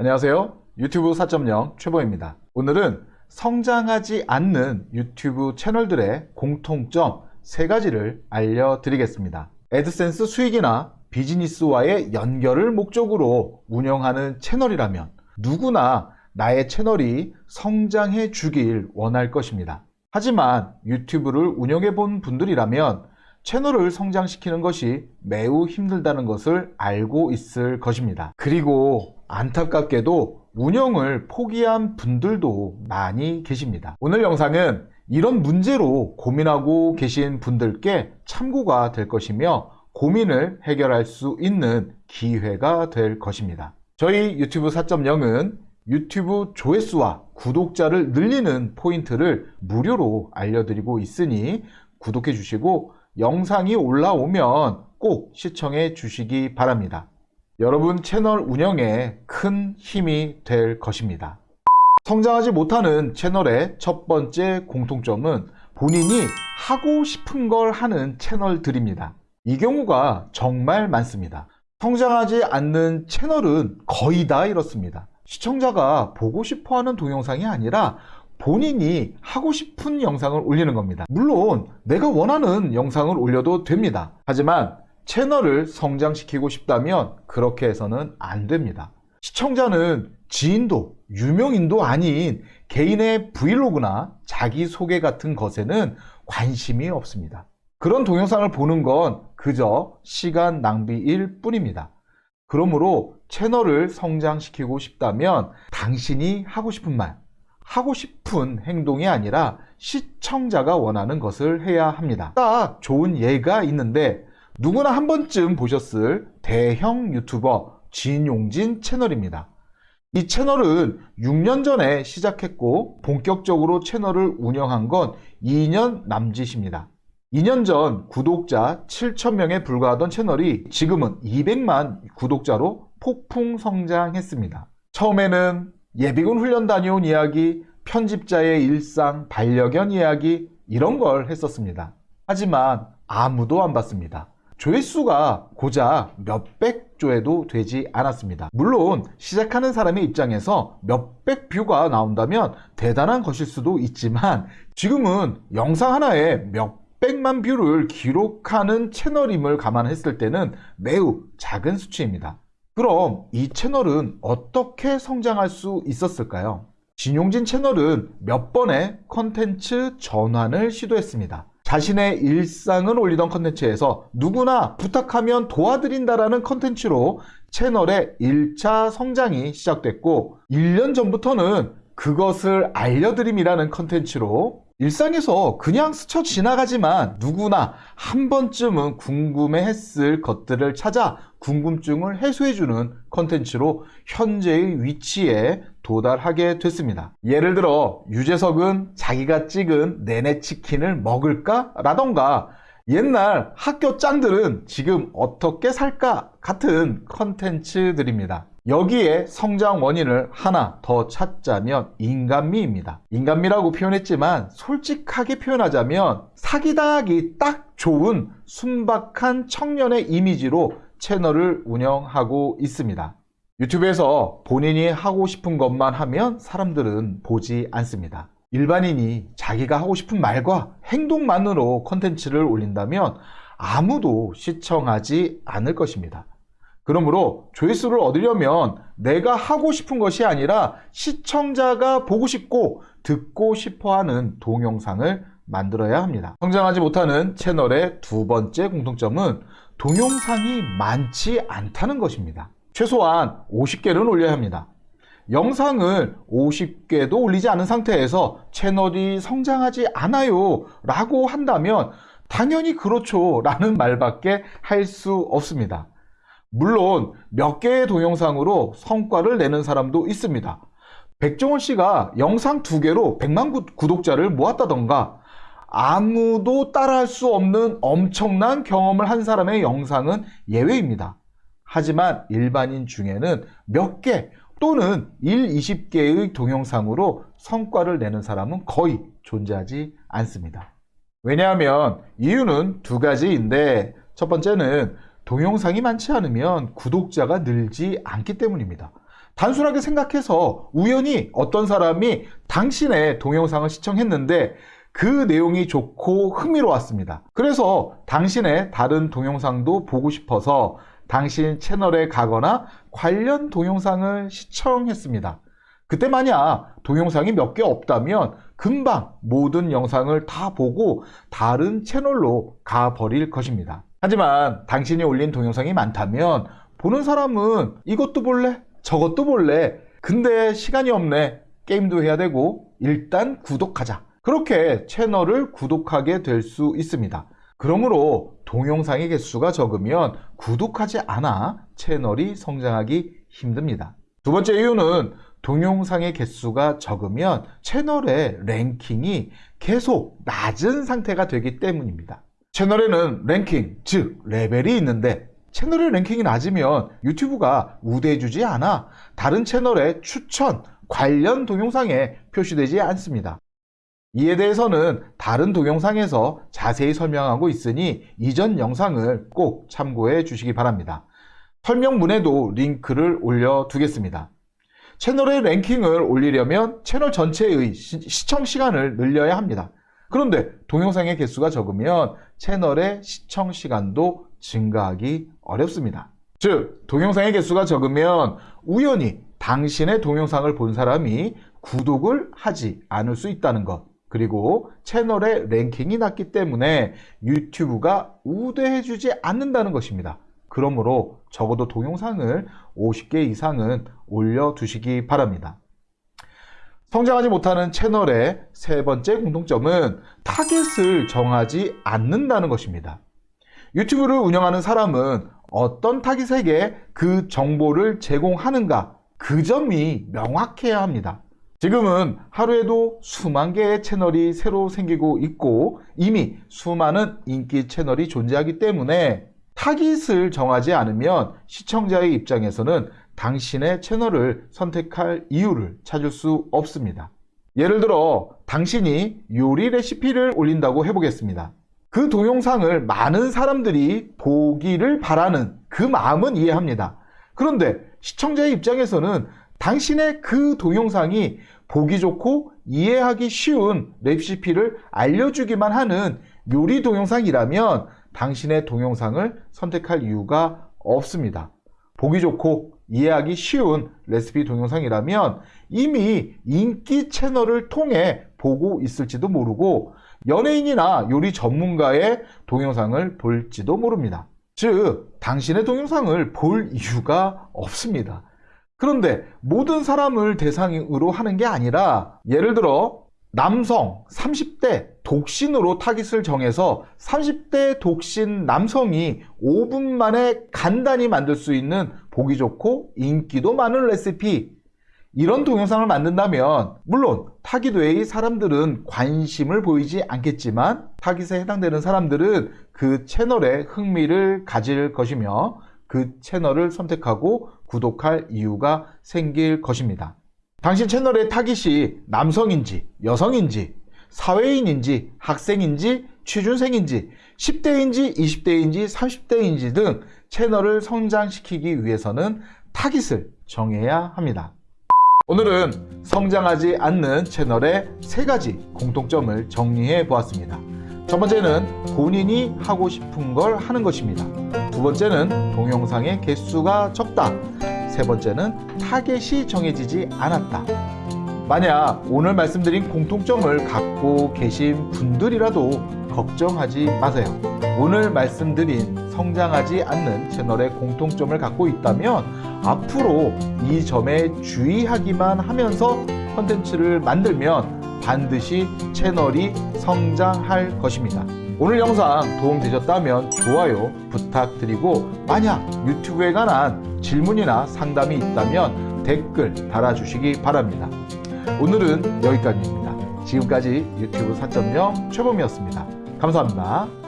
안녕하세요. 유튜브 4.0 최보입니다. 오늘은 성장하지 않는 유튜브 채널들의 공통점 세 가지를 알려드리겠습니다. 애드센스 수익이나 비즈니스와의 연결을 목적으로 운영하는 채널이라면 누구나 나의 채널이 성장해 주길 원할 것입니다. 하지만 유튜브를 운영해 본 분들이라면 채널을 성장시키는 것이 매우 힘들다는 것을 알고 있을 것입니다. 그리고 안타깝게도 운영을 포기한 분들도 많이 계십니다. 오늘 영상은 이런 문제로 고민하고 계신 분들께 참고가 될 것이며 고민을 해결할 수 있는 기회가 될 것입니다. 저희 유튜브 4.0은 유튜브 조회수와 구독자를 늘리는 포인트를 무료로 알려드리고 있으니 구독해 주시고 영상이 올라오면 꼭 시청해 주시기 바랍니다. 여러분 채널 운영에 큰 힘이 될 것입니다. 성장하지 못하는 채널의 첫 번째 공통점은 본인이 하고 싶은 걸 하는 채널들입니다. 이 경우가 정말 많습니다. 성장하지 않는 채널은 거의 다 이렇습니다. 시청자가 보고 싶어 하는 동영상이 아니라 본인이 하고 싶은 영상을 올리는 겁니다. 물론 내가 원하는 영상을 올려도 됩니다. 하지만 채널을 성장시키고 싶다면 그렇게 해서는 안 됩니다. 시청자는 지인도 유명인도 아닌 개인의 브이로그나 자기소개 같은 것에는 관심이 없습니다. 그런 동영상을 보는 건 그저 시간 낭비일 뿐입니다. 그러므로 채널을 성장시키고 싶다면 당신이 하고 싶은 말, 하고 싶은 행동이 아니라 시청자가 원하는 것을 해야 합니다. 딱 좋은 예가 있는데 누구나 한 번쯤 보셨을 대형 유튜버 진용진 채널입니다. 이 채널은 6년 전에 시작했고 본격적으로 채널을 운영한 건 2년 남짓입니다. 2년 전 구독자 7천명에 불과하던 채널이 지금은 200만 구독자로 폭풍 성장했습니다. 처음에는 예비군 훈련 다녀온 이야기, 편집자의 일상, 반려견 이야기 이런 걸 했었습니다. 하지만 아무도 안 봤습니다. 조회수가 고작 몇백 조회도 되지 않았습니다. 물론 시작하는 사람의 입장에서 몇백 뷰가 나온다면 대단한 것일 수도 있지만 지금은 영상 하나에 몇 백만 뷰를 기록하는 채널임을 감안했을 때는 매우 작은 수치입니다. 그럼 이 채널은 어떻게 성장할 수 있었을까요? 진용진 채널은 몇 번의 컨텐츠 전환을 시도했습니다. 자신의 일상을 올리던 컨텐츠에서 누구나 부탁하면 도와드린다라는 컨텐츠로 채널의 1차 성장이 시작됐고 1년 전부터는 그것을 알려드림이라는 컨텐츠로 일상에서 그냥 스쳐 지나가지만 누구나 한 번쯤은 궁금해했을 것들을 찾아 궁금증을 해소해주는 컨텐츠로 현재의 위치에 도달하게 됐습니다. 예를 들어 유재석은 자기가 찍은 내내 치킨을 먹을까? 라던가 옛날 학교 짱들은 지금 어떻게 살까? 같은 컨텐츠들입니다. 여기에 성장 원인을 하나 더 찾자면 인간미입니다. 인간미라고 표현했지만 솔직하게 표현하자면 사기당하기 딱 좋은 순박한 청년의 이미지로 채널을 운영하고 있습니다. 유튜브에서 본인이 하고 싶은 것만 하면 사람들은 보지 않습니다. 일반인이 자기가 하고 싶은 말과 행동만으로 컨텐츠를 올린다면 아무도 시청하지 않을 것입니다. 그러므로 조회수를 얻으려면 내가 하고 싶은 것이 아니라 시청자가 보고 싶고 듣고 싶어 하는 동영상을 만들어야 합니다. 성장하지 못하는 채널의 두 번째 공통점은 동영상이 많지 않다는 것입니다. 최소한 50개는 올려야 합니다. 영상을 50개도 올리지 않은 상태에서 채널이 성장하지 않아요 라고 한다면 당연히 그렇죠 라는 말밖에 할 수 없습니다. 물론 몇 개의 동영상으로 성과를 내는 사람도 있습니다. 백종원 씨가 영상 두 개로 100만 구독자를 모았다던가 아무도 따라할 수 없는 엄청난 경험을 한 사람의 영상은 예외입니다. 하지만 일반인 중에는 몇 개 또는 1, 20개의 동영상으로 성과를 내는 사람은 거의 존재하지 않습니다. 왜냐하면 이유는 두 가지인데 첫 번째는 동영상이 많지 않으면 구독자가 늘지 않기 때문입니다. 단순하게 생각해서 우연히 어떤 사람이 당신의 동영상을 시청했는데 그 내용이 좋고 흥미로웠습니다. 그래서 당신의 다른 동영상도 보고 싶어서 당신 채널에 가거나 관련 동영상을 시청했습니다. 그때 만약 동영상이 몇 개 없다면 금방 모든 영상을 다 보고 다른 채널로 가버릴 것입니다. 하지만 당신이 올린 동영상이 많다면 보는 사람은 이것도 볼래? 저것도 볼래? 근데 시간이 없네. 게임도 해야 되고 일단 구독하자. 그렇게 채널을 구독하게 될 수 있습니다. 그러므로 동영상의 개수가 적으면 구독하지 않아 채널이 성장하기 힘듭니다. 두 번째 이유는 동영상의 개수가 적으면 채널의 랭킹이 계속 낮은 상태가 되기 때문입니다. 채널에는 랭킹, 즉 레벨이 있는데 채널의 랭킹이 낮으면 유튜브가 우대해주지 않아 다른 채널의 추천, 관련 동영상에 표시되지 않습니다. 이에 대해서는 다른 동영상에서 자세히 설명하고 있으니 이전 영상을 꼭 참고해 주시기 바랍니다. 설명문에도 링크를 올려두겠습니다. 채널의 랭킹을 올리려면 채널 전체의 시, 청 시간을 늘려야 합니다. 그런데 동영상의 개수가 적으면 채널의 시청 시간도 증가하기 어렵습니다. 즉, 동영상의 개수가 적으면 우연히 당신의 동영상을 본 사람이 구독을 하지 않을 수 있다는 것. 그리고 채널의 랭킹이 낮기 때문에 유튜브가 우대해주지 않는다는 것입니다. 그러므로 적어도 동영상을 50개 이상은 올려두시기 바랍니다. 성장하지 못하는 채널의 세 번째 공통점은 타겟을 정하지 않는다는 것입니다. 유튜브를 운영하는 사람은 어떤 타깃에게 그 정보를 제공하는가 그 점이 명확해야 합니다. 지금은 하루에도 수만 개의 채널이 새로 생기고 있고 이미 수많은 인기 채널이 존재하기 때문에 타깃을 정하지 않으면 시청자의 입장에서는 당신의 채널을 선택할 이유를 찾을 수 없습니다. 예를 들어 당신이 요리 레시피를 올린다고 해보겠습니다. 그 동영상을 많은 사람들이 보기를 바라는 그 마음은 이해합니다. 그런데 시청자의 입장에서는 당신의 그 동영상이 보기 좋고 이해하기 쉬운 레시피를 알려주기만 하는 요리 동영상이라면 당신의 동영상을 선택할 이유가 없습니다. 보기 좋고 이해하기 쉬운 레시피 동영상이라면 이미 인기 채널을 통해 보고 있을지도 모르고 연예인이나 요리 전문가의 동영상을 볼지도 모릅니다. 즉, 당신의 동영상을 볼 이유가 없습니다. 그런데 모든 사람을 대상으로 하는 게 아니라 예를 들어 남성 30대 독신으로 타깃을 정해서 30대 독신 남성이 5분 만에 간단히 만들 수 있는 보기 좋고 인기도 많은 레시피 이런 동영상을 만든다면 물론 타깃 외의 사람들은 관심을 보이지 않겠지만 타깃에 해당되는 사람들은 그 채널에 흥미를 가질 것이며 그 채널을 선택하고 구독할 이유가 생길 것입니다. 당신 채널의 타깃이 남성인지 여성인지 사회인인지 학생인지 취준생인지 10대인지 20대인지 30대인지 등 채널을 성장시키기 위해서는 타깃을 정해야 합니다. 오늘은 성장하지 않는 채널의 세 가지 공통점을 정리해 보았습니다. 첫 번째는 본인이 하고 싶은 걸 하는 것입니다. 두 번째는 동영상의 개수가 적다. 세 번째는 타겟이 정해지지 않았다. 만약 오늘 말씀드린 공통점을 갖고 계신 분들이라도 걱정하지 마세요. 오늘 말씀드린 성장하지 않는 채널의 공통점을 갖고 있다면 앞으로 이 점에 주의하기만 하면서 컨텐츠를 만들면 반드시 채널이 성장할 것입니다. 오늘 영상 도움되셨다면 좋아요 부탁드리고 만약 유튜브에 관한 질문이나 상담이 있다면 댓글 달아주시기 바랍니다. 오늘은 여기까지입니다. 지금까지 유튜브 4.0 최범이었습니다. 감사합니다.